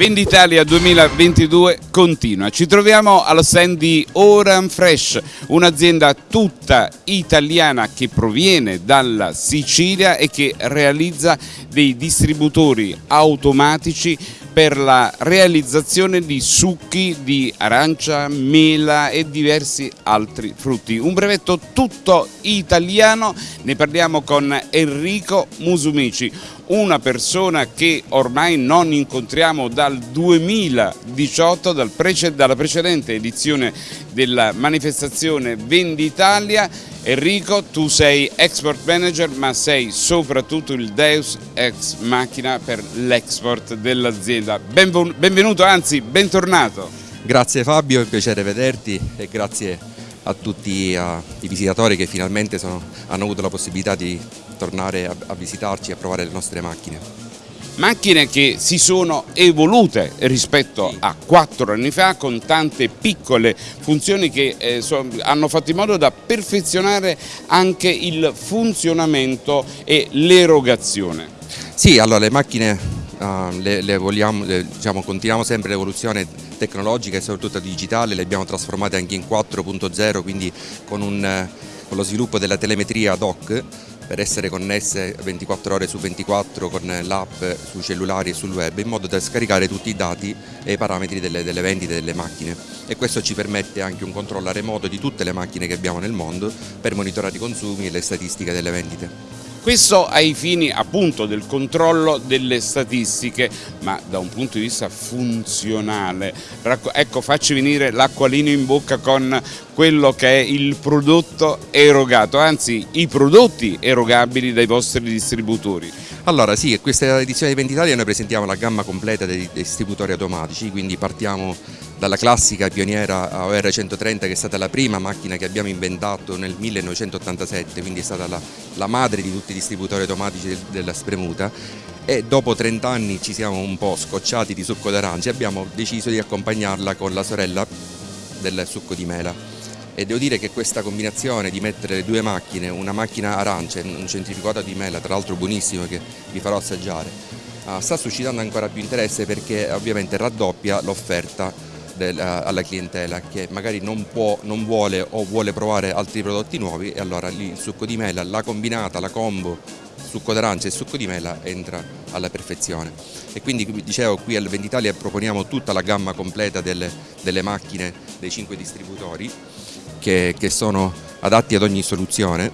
Venditalia 2022 continua. Ci troviamo allo stand di Oran Fresh, un'azienda tutta italiana che proviene dalla Sicilia e che realizza dei distributori automatici per la realizzazione di succhi di arancia, mela e diversi altri frutti. Un brevetto tutto italiano, ne parliamo con Enrico Musumici, una persona che ormai non incontriamo dal 2018, dal prece dalla precedente edizione della manifestazione Venditalia. Enrico, tu sei export manager ma sei soprattutto il Deus ex machina per l'export dell'azienda. Benvenuto, anzi bentornato. Grazie Fabio, è un piacere vederti e grazie a tutti uh, i visitatori che finalmente sono, hanno avuto la possibilità di tornare a, a visitarci e a provare le nostre macchine. Macchine che si sono evolute rispetto a quattro anni fa con tante piccole funzioni che eh, so, hanno fatto in modo da perfezionare anche il funzionamento e l'erogazione. Sì, allora le macchine uh, le, le vogliamo, le, diciamo, continuiamo sempre l'evoluzione tecnologica e soprattutto digitale, le abbiamo trasformate anche in 4.0, quindi con, un, con lo sviluppo della telemetria ad hoc per essere connesse 24 ore su 24 con l'app sui cellulari e sul web in modo da scaricare tutti i dati e i parametri delle, delle vendite delle macchine e questo ci permette anche un controllo remoto di tutte le macchine che abbiamo nel mondo per monitorare i consumi e le statistiche delle vendite. Questo ai fini appunto del controllo delle statistiche, ma da un punto di vista funzionale. Ecco, facci venire l'acquolino in bocca con quello che è il prodotto erogato, anzi i prodotti erogabili dai vostri distributori. Allora sì, questa edizione di Venditalia noi presentiamo la gamma completa dei distributori automatici, quindi partiamo dalla classica pioniera OR130 che è stata la prima macchina che abbiamo inventato nel 1987, quindi è stata la, la madre di tutti i distributori automatici della spremuta. E dopo 30 anni ci siamo un po' scocciati di succo d'arancia e abbiamo deciso di accompagnarla con la sorella del succo di mela e devo dire che questa combinazione di mettere le due macchine, una macchina arancia e un centrifugato di mela, tra l'altro buonissimo che vi farò assaggiare, ah, sta suscitando ancora più interesse perché ovviamente raddoppia l'offerta eh, alla clientela che magari non, può, non vuole o vuole provare altri prodotti nuovi e allora lì il succo di mela, la combinata, la combo succo d'arancia e succo di mela entra alla perfezione. E quindi dicevo qui al Venditalia proponiamo tutta la gamma completa delle, delle macchine dei cinque distributori che, che, sono adatti ad ogni soluzione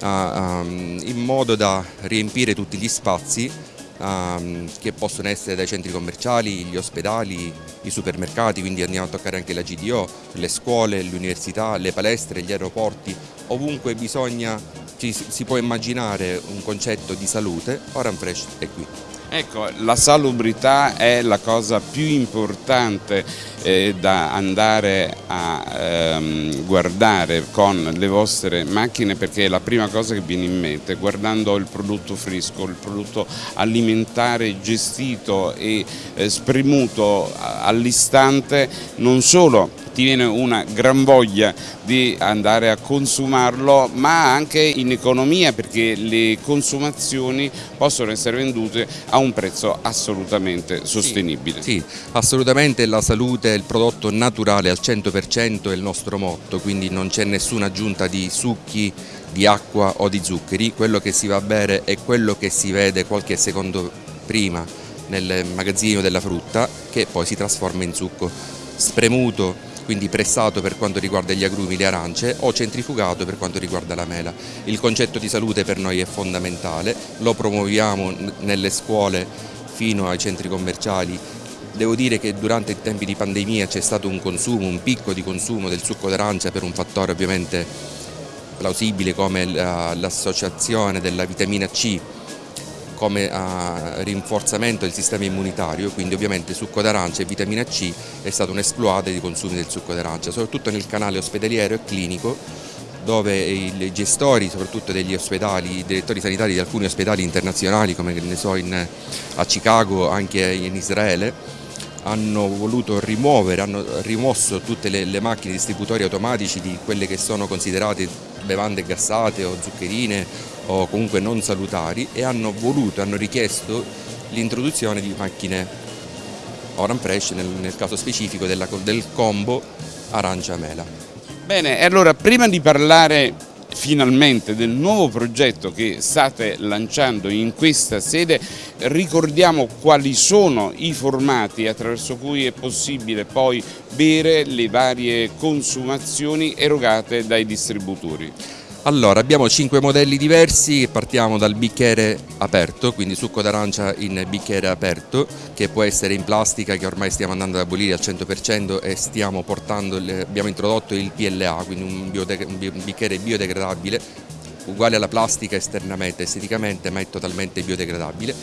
uh, um, in modo da riempire tutti gli spazi um, che possono essere dai centri commerciali, gli ospedali, i supermercati, quindi andiamo a toccare anche la GDO, le scuole, le università, le palestre, gli aeroporti, ovunque bisogna, ci, si può immaginare un concetto di salute, Oran Fresh è qui. Ecco, la salubrità è la cosa più importante eh, da andare a ehm, guardare con le vostre macchine perché è la prima cosa che viene in mente guardando il prodotto fresco, il prodotto alimentare gestito e eh, spremuto all'istante non solo ti viene una gran voglia di andare a consumarlo ma anche in economia perché le consumazioni possono essere vendute a un prezzo assolutamente sostenibile. Sì, sì assolutamente la salute è il prodotto naturale al 100% è il nostro motto quindi non c'è nessuna aggiunta di succhi, di acqua o di zuccheri, quello che si va a bere è quello che si vede qualche secondo prima nel magazzino della frutta che poi si trasforma in succo spremuto quindi pressato per quanto riguarda gli agrumi, le arance o centrifugato per quanto riguarda la mela. Il concetto di salute per noi è fondamentale, lo promuoviamo nelle scuole fino ai centri commerciali Devo dire che durante i tempi di pandemia c'è stato un consumo, un picco di consumo del succo d'arancia per un fattore ovviamente plausibile come l'associazione della vitamina C come uh, rinforzamento del sistema immunitario, quindi ovviamente succo d'arancia e vitamina C è stato un esploade di consumi del succo d'arancia, soprattutto nel canale ospedaliero e clinico dove i gestori, soprattutto degli ospedali, i direttori sanitari di alcuni ospedali internazionali come ne so in, a Chicago, anche in Israele, hanno voluto rimuovere, hanno rimosso tutte le, le macchine distributori automatici di quelle che sono considerate bevande gassate o zuccherine o comunque non salutari e hanno voluto, hanno richiesto l'introduzione di macchine Oran Fresh nel, nel caso specifico della, del combo arancia-mela. Bene, e allora prima di parlare finalmente del nuovo progetto che state lanciando in questa sede ricordiamo quali sono i formati attraverso cui è possibile poi bere le varie consumazioni erogate dai distributori. Allora, abbiamo 5 modelli diversi, partiamo dal bicchiere aperto, quindi succo d'arancia in bicchiere aperto, che può essere in plastica, che ormai stiamo andando ad abolire al 100% e stiamo portando, abbiamo introdotto il PLA, quindi un, un bicchiere biodegradabile, uguale alla plastica esternamente, esteticamente, ma è totalmente biodegradabile.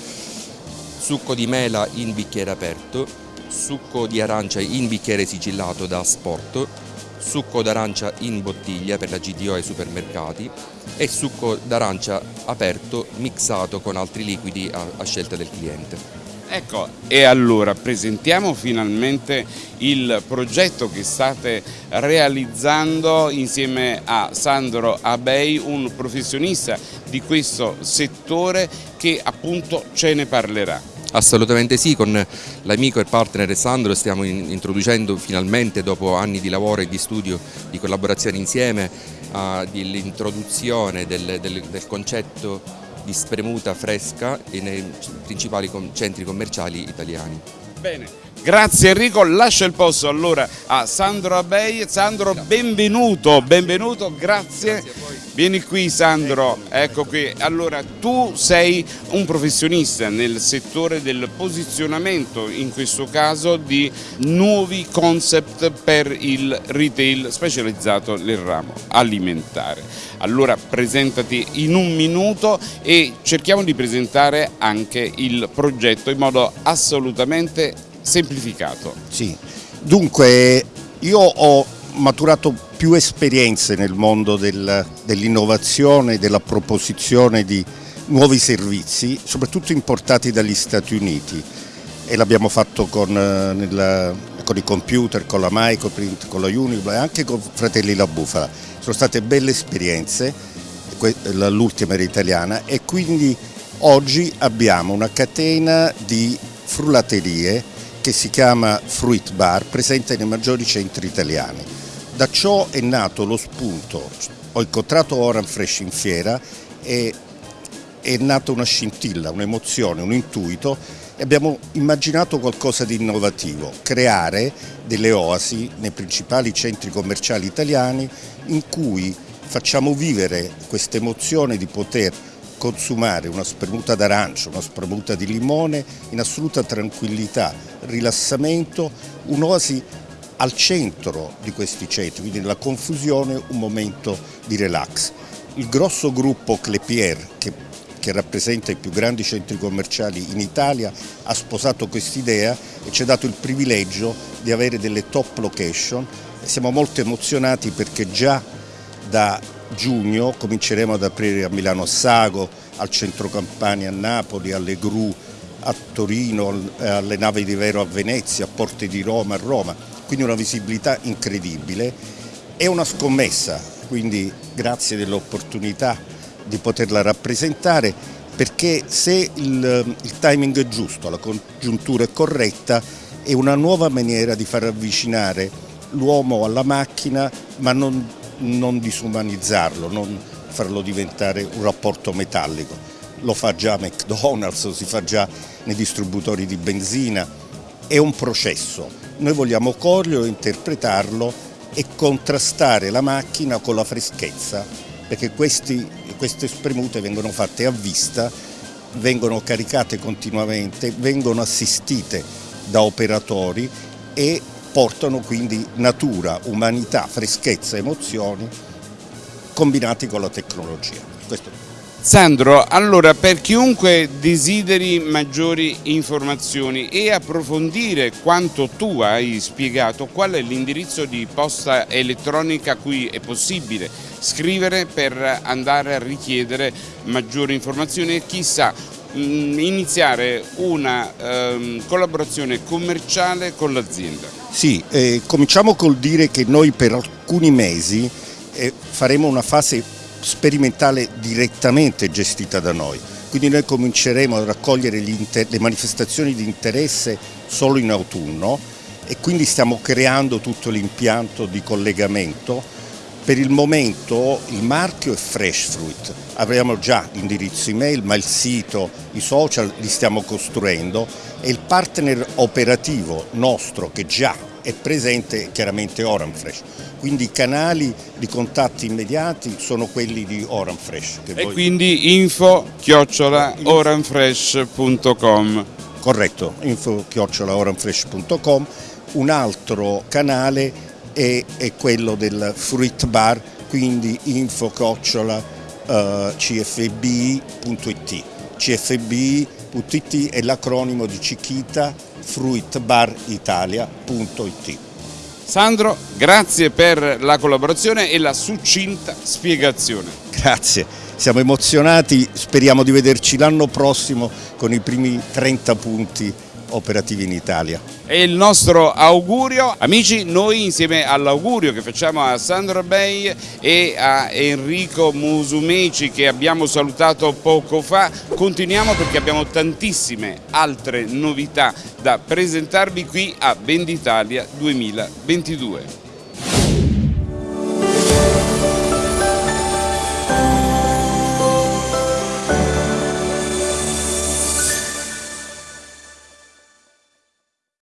Succo di mela in bicchiere aperto, succo di arancia in bicchiere sigillato da asporto, succo d'arancia in bottiglia per la GDO ai supermercati e succo d'arancia aperto mixato con altri liquidi a, a scelta del cliente. Ecco, e allora presentiamo finalmente il progetto che state realizzando insieme a Sandro Abei, un professionista di questo settore che appunto ce ne parlerà. Assolutamente sì, con l'amico e partner Sandro stiamo introducendo finalmente dopo anni di lavoro e di studio, di collaborazione insieme, uh, l'introduzione del, del, del concetto di spremuta fresca nei principali centri commerciali italiani. Bene. Grazie Enrico, lascio il posto allora a Sandro Abei. Sandro, benvenuto, benvenuto, grazie. grazie Vieni qui Sandro, ecco qui. Allora, tu sei un professionista nel settore del posizionamento, in questo caso di nuovi concept per il retail specializzato nel ramo alimentare. Allora, presentati in un minuto e cerchiamo di presentare anche il progetto in modo assolutamente semplificato. Sì, dunque io ho maturato più esperienze nel mondo del, dell'innovazione della proposizione di nuovi servizi, soprattutto importati dagli Stati Uniti e l'abbiamo fatto con, eh, nel, con, i computer, con la Microprint, con la Unibla e anche con Fratelli La Bufala. Sono state belle esperienze, l'ultima era italiana e quindi oggi abbiamo una catena di frullaterie che si chiama Fruit Bar, presente nei maggiori centri italiani. Da ciò è nato lo spunto, ho incontrato Oran Fresh in fiera e è nata una scintilla, un'emozione, un intuito e abbiamo immaginato qualcosa di innovativo, creare delle oasi nei principali centri commerciali italiani in cui facciamo vivere questa emozione di poter consumare una spremuta d'arancia, una spremuta di limone in assoluta tranquillità, rilassamento, un'oasi al centro di questi centri, quindi nella confusione un momento di relax. Il grosso gruppo Clepier, che, che rappresenta i più grandi centri commerciali in Italia, ha sposato quest'idea e ci ha dato il privilegio di avere delle top location siamo molto emozionati perché già da giugno cominceremo ad aprire a Milano Sago, al centro Campania a Napoli, alle Gru a Torino, alle navi di Vero a Venezia, a Porte di Roma a Roma quindi una visibilità incredibile. È una scommessa, quindi grazie dell'opportunità di poterla rappresentare perché se il, il, timing è giusto, la congiuntura è corretta, è una nuova maniera di far avvicinare l'uomo alla macchina ma non, non disumanizzarlo, non farlo diventare un rapporto metallico. Lo fa già McDonald's, lo si fa già nei distributori di benzina, è un processo, noi vogliamo coglierlo, interpretarlo e contrastare la macchina con la freschezza, perché questi, queste spremute vengono fatte a vista, vengono caricate continuamente, vengono assistite da operatori e portano quindi natura, umanità, freschezza, emozioni combinati con la tecnologia. Questo Sandro, allora per chiunque desideri maggiori informazioni e approfondire quanto tu hai spiegato, qual è l'indirizzo di posta elettronica a cui è possibile scrivere per andare a richiedere maggiori informazioni e chissà iniziare una ehm, collaborazione commerciale con l'azienda? Sì, eh, cominciamo col dire che noi per alcuni mesi eh, faremo una fase sperimentale direttamente gestita da noi. quindi noi cominceremo a raccogliere le manifestazioni di interesse solo in autunno e quindi stiamo creando tutto l'impianto di collegamento. Per il momento il marchio è Fresh Fruit, abbiamo già l'indirizzo email ma il sito, i social li stiamo costruendo. E il partner operativo nostro che già è presente è chiaramente Oranfresh quindi i canali di contatti immediati sono quelli di Oranfresh. e voi... quindi info chiocciola oranfresh.com Corretto, info chiocciola oranfresh.com un altro canale è, è, quello del Fruit Bar, quindi info chiocciola uh, cfbi.it cfbi.it è l'acronimo di Cichita fruitbaritalia.it Sandro, grazie per la collaborazione e la succinta spiegazione. Grazie, siamo emozionati, speriamo di vederci l'anno prossimo con i primi 30 punti operativi in Italia. E il nostro augurio, amici, noi insieme all'augurio che facciamo a Sandra Bay e a Enrico Musumeci che abbiamo salutato poco fa, continuiamo perché abbiamo tantissime altre novità da presentarvi qui a Venditalia 2022.